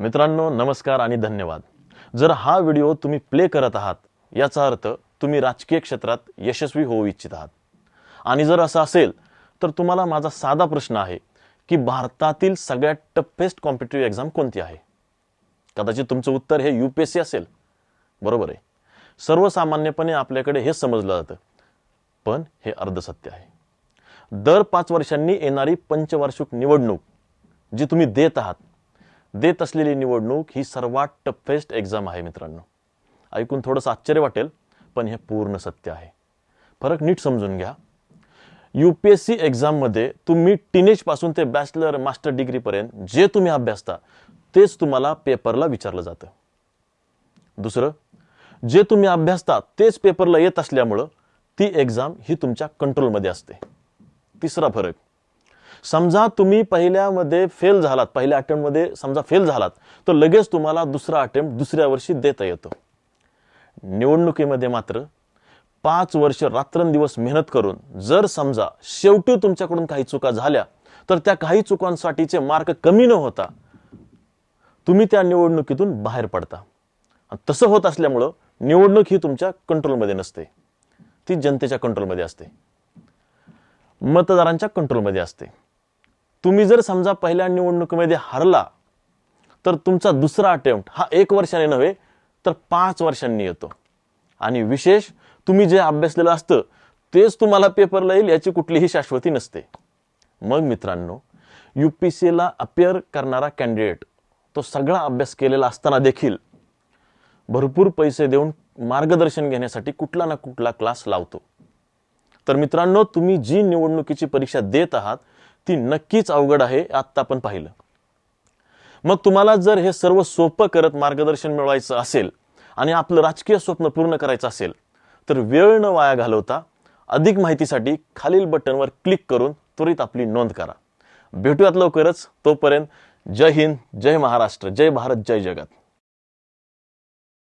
मित्रांनो नमस्कार आणि धन्यवाद. जर हा व्हिडिओ तुम्ही प्ले करत आहात याचा अर्थ तुम्ही राजकीय क्षेत्रात यशस्वी होऊ इच्छित आहात. आणि जर असं असेल तर तुम्हाला माझा साधा प्रश्न आहे की भारतातील सगळ्यात टफेस्ट कॉम्पिटेटिव्ह एक्झाम कोणती आहे? कदाचित तुमचं उत्तर हे यूपीएससी असेल. बरोबर आहे. सर्वसामान्यपणे आपल्याकडे हे समजलं जातं. पण हे अर्धसत्य आहे. दर पाच वर्षांनी येणारी पंचवार्षिक निवडणूक जी तुम्ही देत आहात देत असलेली निवडणूक ही सर्वात टफेस्ट एक्झाम आहे मित्रांनो. ऐकून थोडंसं आश्चर्य वाटेल पण हे पूर्ण सत्य आहे. फरक नीट समजून घ्या. यू पी एस सी एक्झाममध्ये तुम्ही टीनेजपासून ते बॅचलर मास्टर डिग्रीपर्यंत जे तुम्ही अभ्यासता तेच तुम्हाला पेपरला विचारलं जातं. दुसरं जे तुम्ही अभ्यासता तेच पेपरला येत असल्यामुळं ती एक्झाम ही तुमच्या कंट्रोलमध्ये असते. तिसरा फरक समजा तुम्ही पहिल्यामध्ये फेल झालात पहिल्या अटेम्प्टमध्ये समजा फेल झालात तर लगेच तुम्हाला दुसरा अटेम्प्ट दुसऱ्या वर्षी देता येतो. निवडणुकीमध्ये मात्र पाच वर्ष रात्रंदिवस मेहनत करून जर समजा शेवटी तुमच्याकडून काही चुका झाल्या तर त्या काही चुकांसाठीचे मार्क कमी न होता तुम्ही त्या निवडणुकीतून बाहेर पडता. तसं होत असल्यामुळं निवडणूक ही तुमच्या कंट्रोलमध्ये नसते. ती जनतेच्या कंट्रोलमध्ये असते. मतदारांच्या कंट्रोलमध्ये असते. तुम्ही जर समजा पहिल्या निवडणुकीमध्ये हरला तर तुमचा दुसरा अटेम्प्ट हा एक वर्षाने नव्हे तर पाच वर्षांनी येतो. आणि विशेष तुम्ही जे अभ्यासलेलं असतं तेच तुम्हाला पेपरला येईल याची कुठलीही शाश्वती नसते. मग मित्रांनो यू पी सीला ला करणारा कॅन्डिडेट तो सगळा अभ्यास केलेला असताना देखील भरपूर पैसे देऊन मार्गदर्शन घेण्यासाठी कुठला ना कुठला क्लास लावतो. तर मित्रांनो तुम्ही जी निवडणुकीची परीक्षा देत आहात ती नक्कीच अवघड आहे आत्ता आपण पाहिलं. मग तुम्हाला जर हे सर्व सोपं करत मार्गदर्शन मिळवायचं असेल आणि आपलं राजकीय स्वप्न पूर्ण करायचं असेल तर वेळ न वाया घालवता अधिक माहितीसाठी खालील बटनवर क्लिक करून त्वरित आपली नोंद करा. भेटूयात लवकरच. तोपर्यंत जय हिंद जय महाराष्ट्र जय भारत जय जगत.